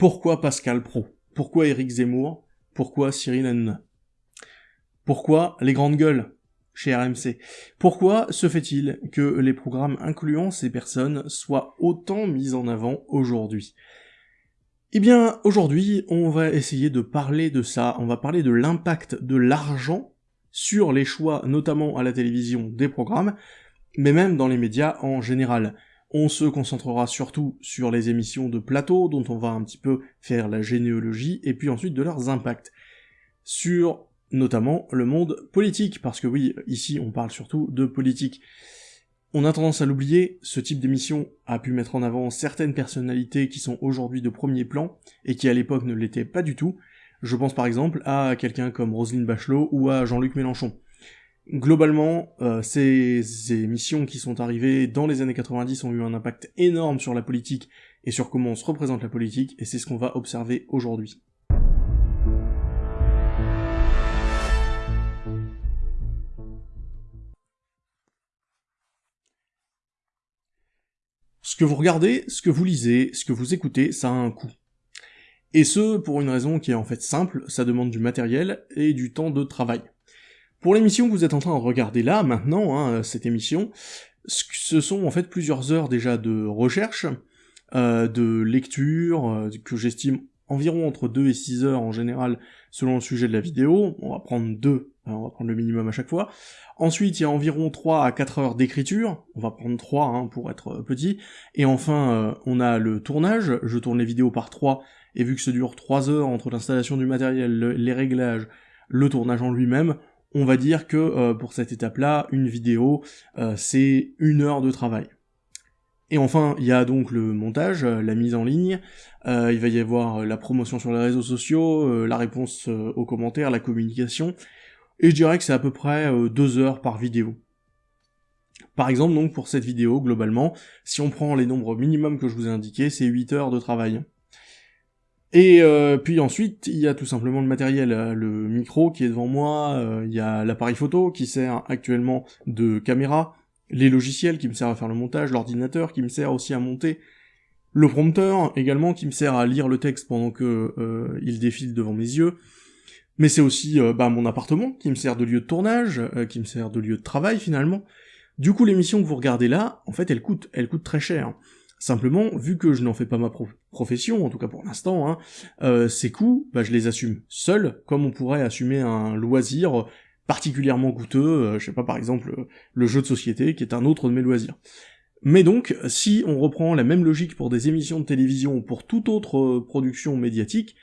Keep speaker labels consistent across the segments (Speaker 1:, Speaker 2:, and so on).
Speaker 1: Pourquoi Pascal Pro? Pourquoi Éric Zemmour? Pourquoi Cyril Hanouna? Pourquoi les grandes gueules chez RMC Pourquoi se fait-il que les programmes incluant ces personnes soient autant mis en avant aujourd'hui? Eh bien, aujourd'hui, on va essayer de parler de ça, on va parler de l'impact de l'argent sur les choix, notamment à la télévision, des programmes, mais même dans les médias en général. On se concentrera surtout sur les émissions de plateau, dont on va un petit peu faire la généalogie, et puis ensuite de leurs impacts. Sur notamment le monde politique, parce que oui, ici on parle surtout de politique. On a tendance à l'oublier, ce type d'émission a pu mettre en avant certaines personnalités qui sont aujourd'hui de premier plan, et qui à l'époque ne l'étaient pas du tout. Je pense par exemple à quelqu'un comme Roselyne Bachelot ou à Jean-Luc Mélenchon. Globalement, euh, ces émissions qui sont arrivées dans les années 90 ont eu un impact énorme sur la politique et sur comment on se représente la politique, et c'est ce qu'on va observer aujourd'hui. Ce que vous regardez, ce que vous lisez, ce que vous écoutez, ça a un coût. Et ce, pour une raison qui est en fait simple, ça demande du matériel et du temps de travail. Pour l'émission que vous êtes en train de regarder là, maintenant, hein, cette émission, ce sont en fait plusieurs heures déjà de recherche, euh, de lecture, euh, que j'estime environ entre 2 et 6 heures en général selon le sujet de la vidéo, on va prendre 2, hein, on va prendre le minimum à chaque fois. Ensuite, il y a environ 3 à 4 heures d'écriture, on va prendre 3 hein, pour être euh, petit. Et enfin, euh, on a le tournage, je tourne les vidéos par 3, et vu que ça dure 3 heures entre l'installation du matériel, les réglages, le tournage en lui-même, on va dire que euh, pour cette étape-là, une vidéo, c'est une heure de travail. Et enfin, il y a donc le montage, euh, la mise en ligne, euh, il va y avoir euh, la promotion sur les réseaux sociaux, la réponse aux commentaires, la communication, et je dirais que c'est à peu près deux heures par vidéo. Par exemple, donc pour cette vidéo, globalement, si on prend les nombres minimums que je vous ai indiqués, c'est 8 heures de travail. Et puis ensuite, il y a tout simplement le matériel, le micro qui est devant moi, il y a l'appareil photo qui sert actuellement de caméra, les logiciels qui me servent à faire le montage, l'ordinateur qui me sert aussi à monter, le prompteur également qui me sert à lire le texte pendant que euh, il défile devant mes yeux, mais c'est aussi euh, bah, mon appartement qui me sert de lieu de tournage, euh, qui me sert de lieu de travail finalement. Du coup, l'émission que vous regardez là, en fait, elle coûte, elle coûte très cher. Simplement, vu que je n'en fais pas ma profession, en tout cas pour l'instant, hein, ces coûts, bah, je les assume seul, comme on pourrait assumer un loisir particulièrement coûteux, euh, je sais pas par exemple le jeu de société qui est un autre de mes loisirs. Mais donc, si on reprend la même logique pour des émissions de télévision ou pour toute autre euh, production médiatique,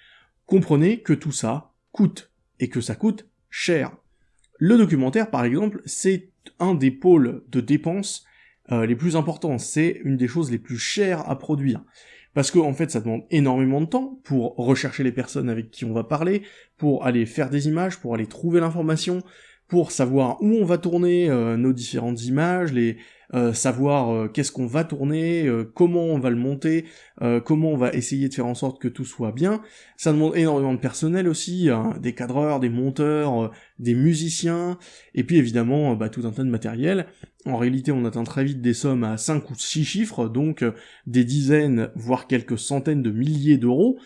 Speaker 1: comprenez que tout ça coûte, et que ça coûte cher. Le documentaire, par exemple, c'est un des pôles de dépenses euh, les plus importants, c'est une des choses les plus chères à produire parce que en fait ça demande énormément de temps pour rechercher les personnes avec qui on va parler, pour aller faire des images, pour aller trouver l'information, pour savoir où on va tourner euh, nos différentes images, les euh, savoir euh, qu'est-ce qu'on va tourner, comment on va le monter, comment on va essayer de faire en sorte que tout soit bien. Ça demande énormément de personnel aussi, hein, des cadreurs, des monteurs, des musiciens, et puis évidemment bah, tout un tas de matériel. En réalité, on atteint très vite des sommes à 5 ou 6 chiffres, donc des dizaines, voire quelques centaines de milliers d'euros.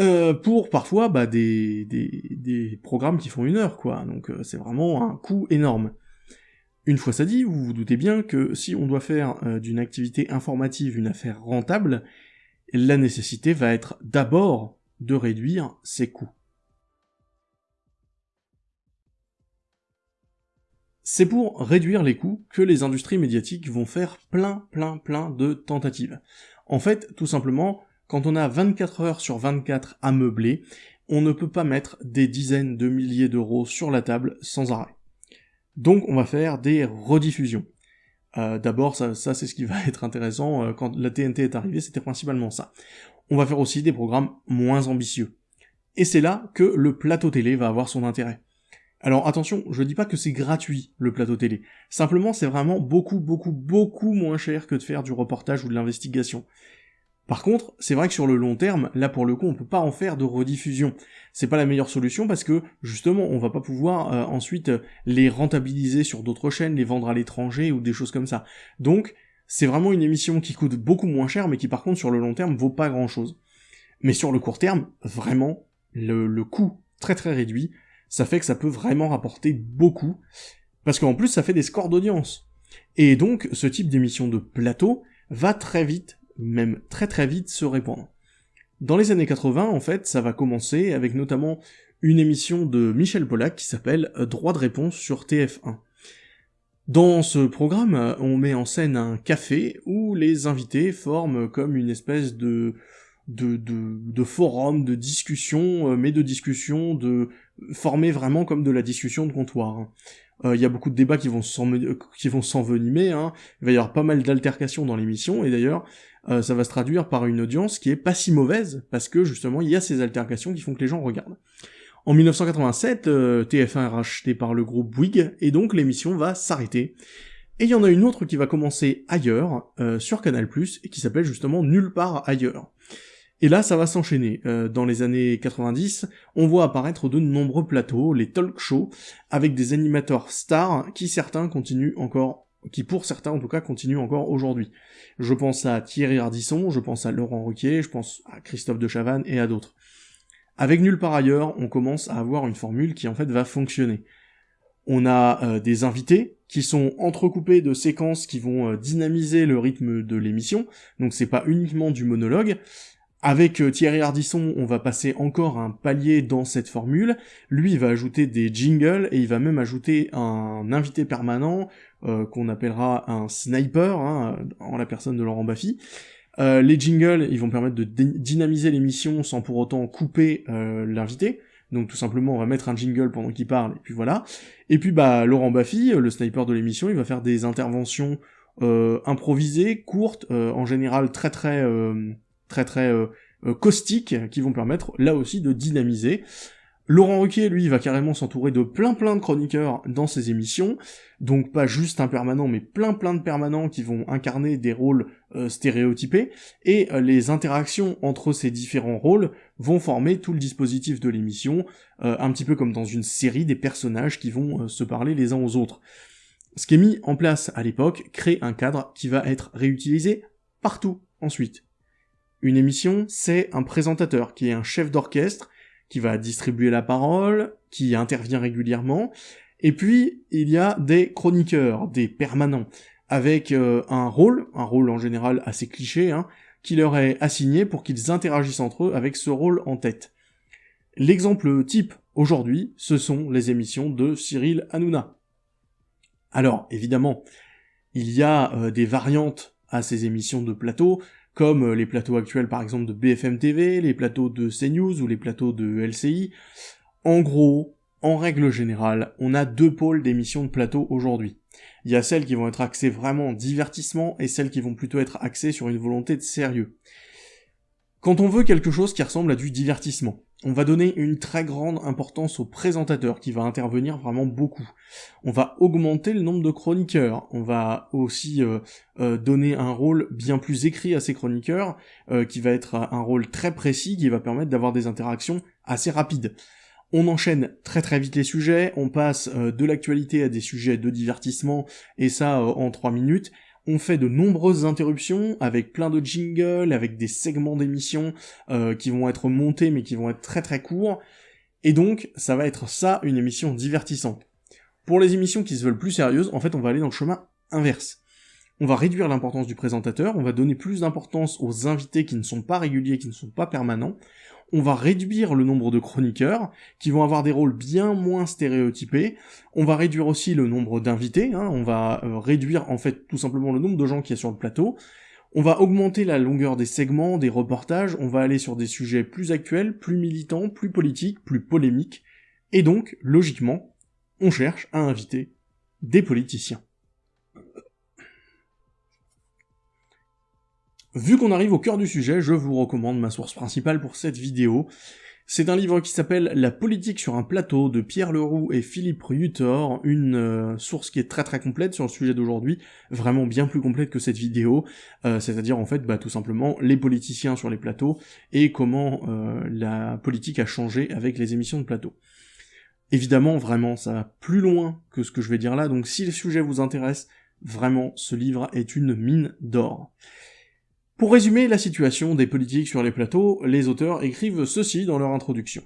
Speaker 1: Euh, pour parfois bah, des, programmes qui font une heure, quoi. Donc euh, c'est vraiment un coût énorme. Une fois ça dit, vous vous doutez bien que si on doit faire euh, d'une activité informative une affaire rentable, la nécessité va être d'abord de réduire ses coûts. C'est pour réduire les coûts que les industries médiatiques vont faire plein plein plein de tentatives. En fait, tout simplement, quand on a 24 heures sur 24 à meubler, on ne peut pas mettre des dizaines de milliers d'euros sur la table sans arrêt. Donc on va faire des rediffusions. Euh, d'abord, ça, c'est ce qui va être intéressant, euh, quand la TNT est arrivée, c'était principalement ça. On va faire aussi des programmes moins ambitieux. Et c'est là que le plateau télé va avoir son intérêt. Alors attention, je dis pas que c'est gratuit le plateau télé. Simplement, c'est vraiment beaucoup, beaucoup, beaucoup moins cher que de faire du reportage ou de l'investigation. Par contre, c'est vrai que sur le long terme, là pour le coup, on peut pas en faire de rediffusion. C'est pas la meilleure solution parce que justement, on va pas pouvoir euh, ensuite euh, les rentabiliser sur d'autres chaînes, les vendre à l'étranger ou des choses comme ça. Donc, c'est vraiment une émission qui coûte beaucoup moins cher, mais qui par contre sur le long terme vaut pas grand chose. Mais sur le court terme, vraiment, le, le coût très très réduit, ça fait que ça peut vraiment rapporter beaucoup, parce qu'en plus ça fait des scores d'audience. Et donc ce type d'émission de plateau va très vite, même très très vite, se répandre. Dans les années 80, en fait, ça va commencer avec notamment une émission de Michel Pollack qui s'appelle Droit de réponse sur TF1. Dans ce programme, on met en scène un café où les invités forment comme une espèce de de, de, de forum, de discussion, euh, mais de discussion de formé vraiment comme de la discussion de comptoir. Il hein. euh, y a beaucoup de débats qui vont s'envenimer, hein. il va y avoir pas mal d'altercations dans l'émission, et d'ailleurs, euh, ça va se traduire par une audience qui est pas si mauvaise, parce que justement, il y a ces altercations qui font que les gens regardent. En 1987, TF1 est racheté par le groupe Bouygues, et donc l'émission va s'arrêter. Et il y en a une autre qui va commencer ailleurs, euh, sur Canal+, et qui s'appelle justement Nulle part ailleurs. Et là, ça va s'enchaîner. Euh, dans les années 90, on voit apparaître de nombreux plateaux, les talk shows, avec des animateurs stars qui certains continuent encore, qui pour certains en tout cas continuent encore aujourd'hui. Je pense à Thierry Ardisson, je pense à Laurent Ruquier, je pense à Christophe de Chavannes et à d'autres. Avec Nulle part ailleurs, on commence à avoir une formule qui en fait va fonctionner. On a euh, des invités qui sont entrecoupés de séquences qui vont euh, dynamiser le rythme de l'émission, donc c'est pas uniquement du monologue. Avec euh, Thierry Ardisson, on va passer encore un palier dans cette formule. Lui, il va ajouter des jingles et il va même ajouter un invité permanent qu'on appellera un sniper, hein, en la personne de Laurent Baffy. les jingles, ils vont permettre de dynamiser l'émission sans pour autant couper l'invité. Donc tout simplement, on va mettre un jingle pendant qu'il parle, et puis voilà. Et puis bah Laurent Baffy, le sniper de l'émission, il va faire des interventions euh, improvisées, courtes, euh, en général très très euh, très très caustiques, qui vont permettre là aussi de dynamiser. Laurent Ruquier, lui, va carrément s'entourer de plein plein de chroniqueurs dans ses émissions, donc pas juste un permanent, mais plein plein de permanents qui vont incarner des rôles euh, stéréotypés, et euh, les interactions entre ces différents rôles vont former tout le dispositif de l'émission, euh, un petit peu comme dans une série des personnages qui vont se parler les uns aux autres. Ce qui est mis en place à l'époque crée un cadre qui va être réutilisé partout ensuite. Une émission, c'est un présentateur qui est un chef d'orchestre qui va distribuer la parole, qui intervient régulièrement, et puis il y a des chroniqueurs, des permanents, avec euh, un rôle, un rôle en général assez cliché, hein, qui leur est assigné pour qu'ils interagissent entre eux avec ce rôle en tête. L'exemple type aujourd'hui, ce sont les émissions de Cyril Hanouna. Alors, évidemment, il y a euh, des variantes à ces émissions de plateau, comme euh, les plateaux actuels par exemple de BFM TV, les plateaux de CNews ou les plateaux de LCI. En gros, en règle générale, on a deux pôles d'émissions de plateau aujourd'hui. Il y a celles qui vont être axées vraiment divertissement et celles qui vont plutôt être axées sur une volonté de sérieux. Quand on veut quelque chose qui ressemble à du divertissement, on va donner une très grande importance au présentateur qui va intervenir vraiment beaucoup. On va augmenter le nombre de chroniqueurs. On va aussi euh, euh, donner un rôle bien plus écrit à ces chroniqueurs, euh, qui va être un rôle très précis, qui va permettre d'avoir des interactions assez rapides. On enchaîne très très vite les sujets, on passe de l'actualité à des sujets de divertissement, et ça en 3 minutes, on fait de nombreuses interruptions avec plein de jingles, avec des segments d'émissions euh, qui vont être montés mais qui vont être très très courts. Et donc, ça va être ça, une émission divertissante. Pour les émissions qui se veulent plus sérieuses, en fait, on va aller dans le chemin inverse. On va réduire l'importance du présentateur, on va donner plus d'importance aux invités qui ne sont pas réguliers, qui ne sont pas permanents, on va réduire le nombre de chroniqueurs, qui vont avoir des rôles bien moins stéréotypés, on va réduire aussi le nombre d'invités, hein. on va euh, réduire en fait tout simplement le nombre de gens qui y a sur le plateau, on va augmenter la longueur des segments, des reportages, on va aller sur des sujets plus actuels, plus militants, plus politiques, plus polémiques, et donc, logiquement, on cherche à inviter des politiciens. Vu qu'on arrive au cœur du sujet, je vous recommande ma source principale pour cette vidéo. C'est un livre qui s'appelle La politique sur un plateau de Pierre Leroux et Philippe Rutor, une euh, source qui est très très complète sur le sujet d'aujourd'hui, vraiment bien plus complète que cette vidéo, euh, c'est-à-dire en fait bah, tout simplement les politiciens sur les plateaux et comment euh, la politique a changé avec les émissions de plateau. Évidemment, vraiment, ça va plus loin que ce que je vais dire là, donc si le sujet vous intéresse, vraiment, ce livre est une mine d'or. Pour résumer la situation des politiques sur les plateaux, les auteurs écrivent ceci dans leur introduction.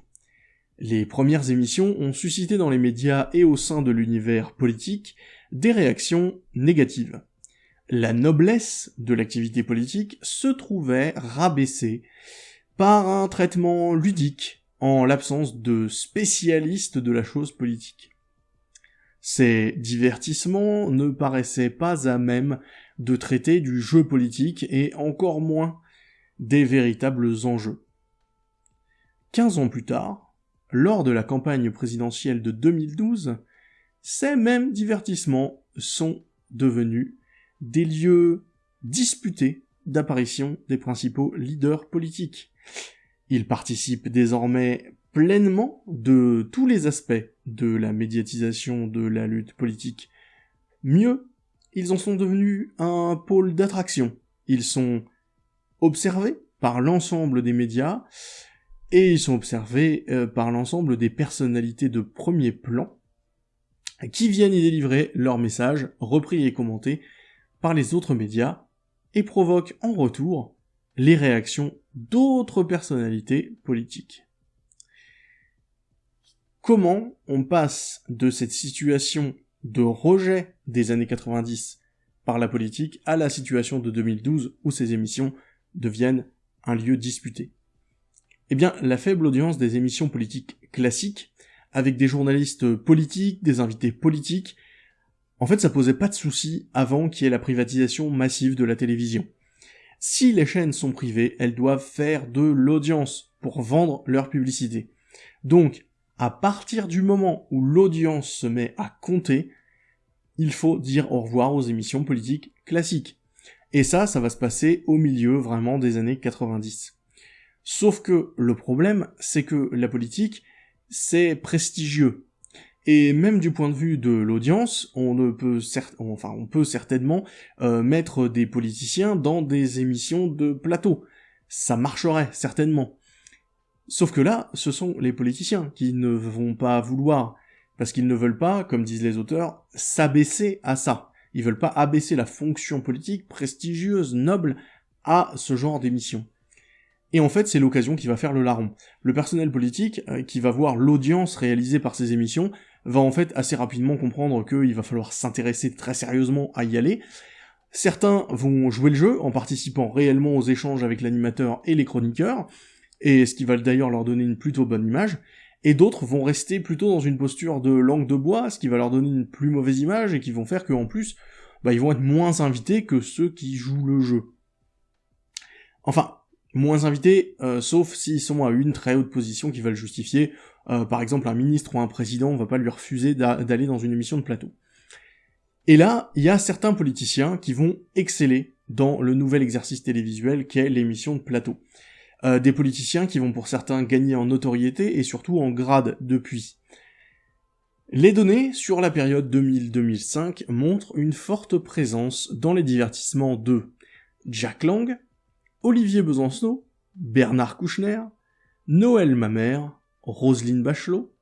Speaker 1: Les premières émissions ont suscité dans les médias et au sein de l'univers politique des réactions négatives. La noblesse de l'activité politique se trouvait rabaissée par un traitement ludique en l'absence de spécialistes de la chose politique. Ces divertissements ne paraissaient pas à même de traiter du jeu politique et encore moins des véritables enjeux. Quinze ans plus tard, lors de la campagne présidentielle de 2012, ces mêmes divertissements sont devenus des lieux disputés d'apparition des principaux leaders politiques. Ils participent désormais pleinement de tous les aspects de la médiatisation de la lutte politique. Mieux, ils en sont devenus un pôle d'attraction. Ils sont observés par l'ensemble des médias, et ils sont observés euh, par l'ensemble des personnalités de premier plan, qui viennent y délivrer leurs messages, repris et commentés par les autres médias, et provoquent en retour les réactions d'autres personnalités politiques. Comment on passe de cette situation de rejet des années 90 par la politique à la situation de 2012 où ces émissions deviennent un lieu disputé. Eh bien, la faible audience des émissions politiques classiques, avec des journalistes politiques, des invités politiques, en fait ça posait pas de soucis avant qu'il y ait la privatisation massive de la télévision. Si les chaînes sont privées, elles doivent faire de l'audience pour vendre leur publicité. Donc, à partir du moment où l'audience se met à compter, il faut dire au revoir aux émissions politiques classiques. Et ça, ça va se passer au milieu vraiment des années 90. Sauf que le problème, c'est que la politique, c'est prestigieux. Et même du point de vue de l'audience, on ne peut certainement euh, mettre des politiciens dans des émissions de plateau. Ça marcherait certainement. Sauf que là, ce sont les politiciens qui ne vont pas vouloir, parce qu'ils ne veulent pas, comme disent les auteurs, s'abaisser à ça. Ils veulent pas abaisser la fonction politique prestigieuse, noble, à ce genre d'émission. Et en fait, c'est l'occasion qui va faire le larron. Le personnel politique, euh, qui va voir l'audience réalisée par ces émissions, va en fait assez rapidement comprendre qu'il va falloir s'intéresser très sérieusement à y aller. Certains vont jouer le jeu en participant réellement aux échanges avec l'animateur et les chroniqueurs, et ce qui va d'ailleurs leur donner une plutôt bonne image, et d'autres vont rester plutôt dans une posture de langue de bois, ce qui va leur donner une plus mauvaise image, et qui vont faire qu'en plus, bah, ils vont être moins invités que ceux qui jouent le jeu. Enfin, moins invités, euh, sauf s'ils sont à une très haute position qui va le justifier. Euh, par exemple, un ministre ou un président, on va pas lui refuser d'aller dans une émission de plateau. Et là, il y a certains politiciens qui vont exceller dans le nouvel exercice télévisuel qu'est l'émission de plateau. Euh, des politiciens qui vont pour certains gagner en notoriété et surtout en grade depuis. Les données sur la période 2000-2005 montrent une forte présence dans les divertissements de Jack Lang, Olivier Besancenot, Bernard Kouchner, Noël Mamère, Roselyne Bachelot,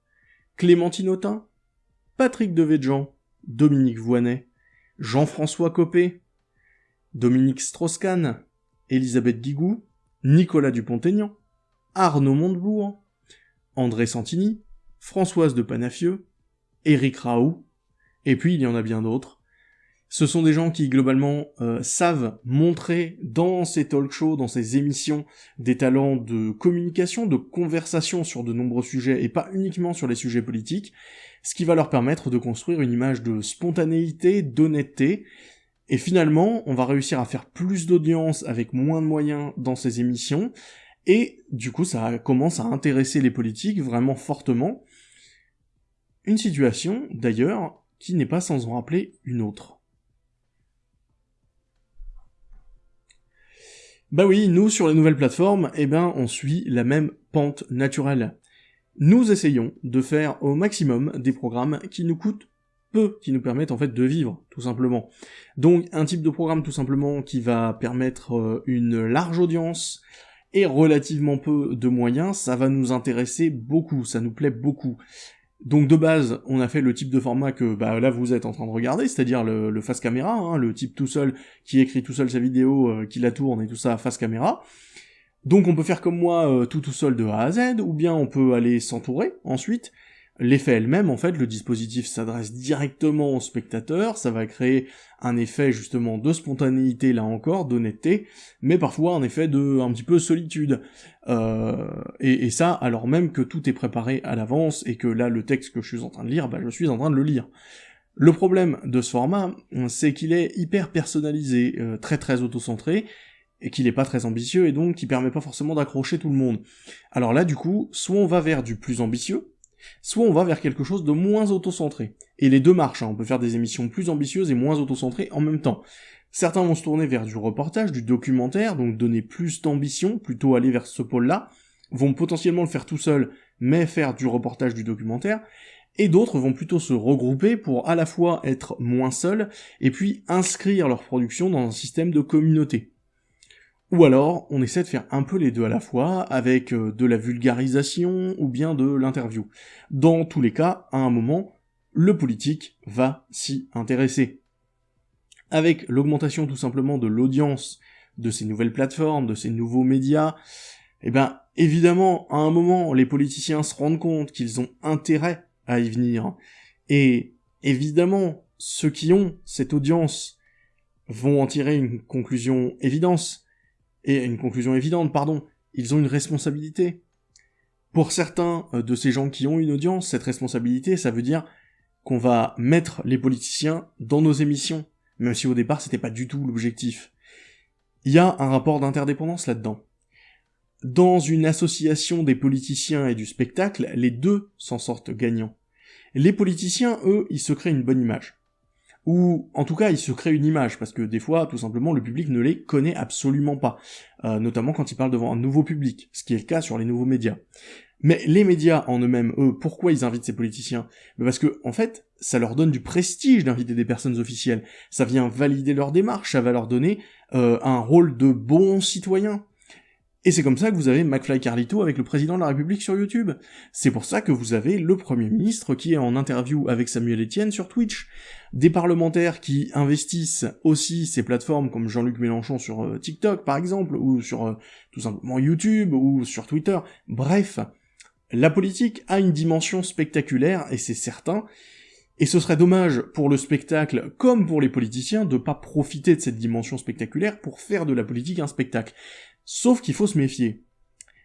Speaker 1: Clémentine Autain, Patrick Devedjian, Dominique Voinet, Jean-François Copé, Dominique Strauss-Kahn, Elisabeth Guigou, Nicolas Dupont-Aignan, Arnaud Montebourg, André Santini, Françoise de Panafieux, Éric Raoult, et puis il y en a bien d'autres. Ce sont des gens qui globalement euh, savent montrer dans ces talk shows, dans ces émissions, des talents de communication, de conversation sur de nombreux sujets et pas uniquement sur les sujets politiques, ce qui va leur permettre de construire une image de spontanéité, d'honnêteté, et finalement, on va réussir à faire plus d'audience avec moins de moyens dans ces émissions, et du coup ça commence à intéresser les politiques vraiment fortement. Une situation, d'ailleurs, qui n'est pas sans en rappeler une autre. Bah oui, nous sur les nouvelles plateformes, eh ben on suit la même pente naturelle. Nous essayons de faire au maximum des programmes qui nous coûtent qui nous permettent en fait de vivre, tout simplement. Donc un type de programme tout simplement qui va permettre euh, une large audience et relativement peu de moyens, ça va nous intéresser beaucoup, ça nous plaît beaucoup. Donc de base, on a fait le type de format que bah, là vous êtes en train de regarder, c'est-à-dire le, face caméra, hein, le type tout seul qui écrit tout seul sa vidéo, euh, qui la tourne et tout ça face caméra. Donc on peut faire comme moi euh, tout tout seul de A à Z, ou bien on peut aller s'entourer ensuite, L'effet elle-même, en fait, le dispositif s'adresse directement au spectateur, ça va créer un effet justement de spontanéité là encore, d'honnêteté, mais parfois un effet de un petit peu solitude. Euh, et, ça, alors même que tout est préparé à l'avance et que là le texte que je suis en train de lire, bah, je suis en train de le lire. Le problème de ce format, c'est qu'il est hyper personnalisé, euh, très très auto-centré, et qu'il est pas très ambitieux et donc qui permet pas forcément d'accrocher tout le monde. Alors là du coup, soit on va vers du plus ambitieux, soit on va vers quelque chose de moins auto-centré. Et les deux marchent, hein. on peut faire des émissions plus ambitieuses et moins auto-centrées en même temps. Certains vont se tourner vers du reportage, du documentaire, donc donner plus d'ambition, plutôt aller vers ce pôle-là, vont potentiellement le faire tout seul, mais faire du reportage, du documentaire, et d'autres vont plutôt se regrouper pour à la fois être moins seuls, et puis inscrire leur production dans un système de communauté. Ou alors, on essaie de faire un peu les deux à la fois, avec euh, de la vulgarisation ou bien de l'interview. Dans tous les cas, à un moment, le politique va s'y intéresser. Avec l'augmentation tout simplement de l'audience de ces nouvelles plateformes, de ces nouveaux médias, eh ben, évidemment, à un moment, les politiciens se rendent compte qu'ils ont intérêt à y venir. Et évidemment, ceux qui ont cette audience vont en tirer une conclusion évidente et une conclusion évidente, pardon, ils ont une responsabilité. Pour certains euh, de ces gens qui ont une audience, cette responsabilité, ça veut dire qu'on va mettre les politiciens dans nos émissions, même si au départ c'était pas du tout l'objectif. Il y a un rapport d'interdépendance là-dedans. Dans une association des politiciens et du spectacle, les deux s'en sortent gagnants. Les politiciens, eux, ils se créent une bonne image ou en tout cas ils se créent une image, parce que des fois, tout simplement, le public ne les connaît absolument pas, euh, notamment quand ils parlent devant un nouveau public, ce qui est le cas sur les nouveaux médias. Mais les médias en eux-mêmes, eux, pourquoi ils invitent ces politiciens? Parce que, en fait, ça leur donne du prestige d'inviter des personnes officielles, ça vient valider leur démarche, ça va leur donner euh, un rôle de bon citoyen. Et c'est comme ça que vous avez McFly Carlito avec le président de la République sur YouTube. C'est pour ça que vous avez le Premier ministre qui est en interview avec Samuel Etienne sur Twitch. Des parlementaires qui investissent aussi ces plateformes comme Jean-Luc Mélenchon sur euh, TikTok par exemple, ou sur euh, tout simplement YouTube, ou sur Twitter. Bref, la politique a une dimension spectaculaire, et c'est certain, et ce serait dommage pour le spectacle, comme pour les politiciens, de pas profiter de cette dimension spectaculaire pour faire de la politique un spectacle. Sauf qu'il faut se méfier.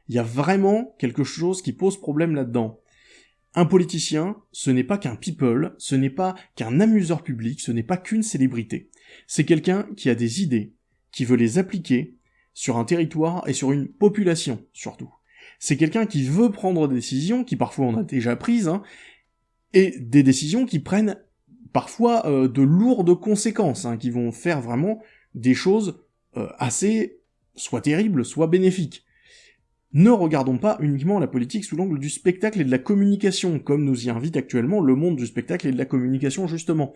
Speaker 1: Il y a vraiment quelque chose qui pose problème là-dedans. Un politicien, ce n'est pas qu'un people, ce n'est pas qu'un amuseur public, ce n'est pas qu'une célébrité. C'est quelqu'un qui a des idées, qui veut les appliquer sur un territoire et sur une population surtout. C'est quelqu'un qui veut prendre des décisions, qui parfois on a déjà prises, hein, et des décisions qui prennent parfois euh, de lourdes conséquences, hein, qui vont faire vraiment des choses euh, assez soit terrible, soit bénéfique. Ne regardons pas uniquement la politique sous l'angle du spectacle et de la communication, comme nous y invite actuellement le monde du spectacle et de la communication justement.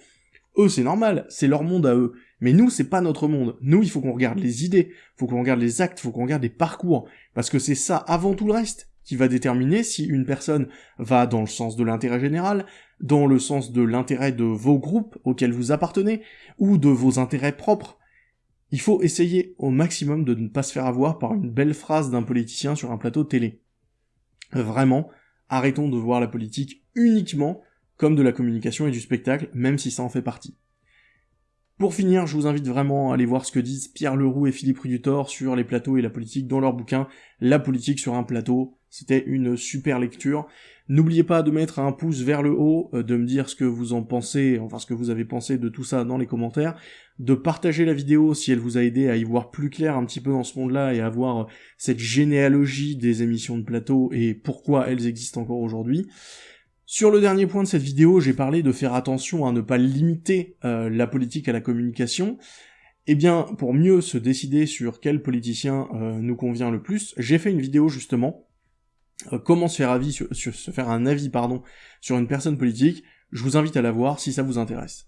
Speaker 1: Eux, c'est normal, c'est leur monde à eux. Mais nous, c'est pas notre monde. Nous, il faut qu'on regarde les idées, faut qu'on regarde les actes, faut qu'on regarde les parcours. Parce que c'est ça, avant tout le reste, qui va déterminer si une personne va dans le sens de l'intérêt général, dans le sens de l'intérêt de vos groupes auxquels vous appartenez, ou de vos intérêts propres. Il faut essayer au maximum de ne pas se faire avoir par une belle phrase d'un politicien sur un plateau télé. Vraiment, arrêtons de voir la politique uniquement comme de la communication et du spectacle, même si ça en fait partie. Pour finir, je vous invite vraiment à aller voir ce que disent Pierre Leroux et Philippe Rudutor sur les plateaux et la politique dans leur bouquin La politique sur un plateau. C'était une super lecture. N'oubliez pas de mettre un pouce vers le haut, euh, de me dire ce que vous en pensez, enfin ce que vous avez pensé de tout ça dans les commentaires, de partager la vidéo si elle vous a aidé à y voir plus clair un petit peu dans ce monde-là et à voir euh, cette généalogie des émissions de plateau et pourquoi elles existent encore aujourd'hui. Sur le dernier point de cette vidéo, j'ai parlé de faire attention à ne pas limiter euh, la politique à la communication. Eh bien, pour mieux se décider sur quel politicien nous convient le plus, j'ai fait une vidéo justement euh, comment se faire, se faire un avis pardon, sur une personne politique, je vous invite à la voir si ça vous intéresse.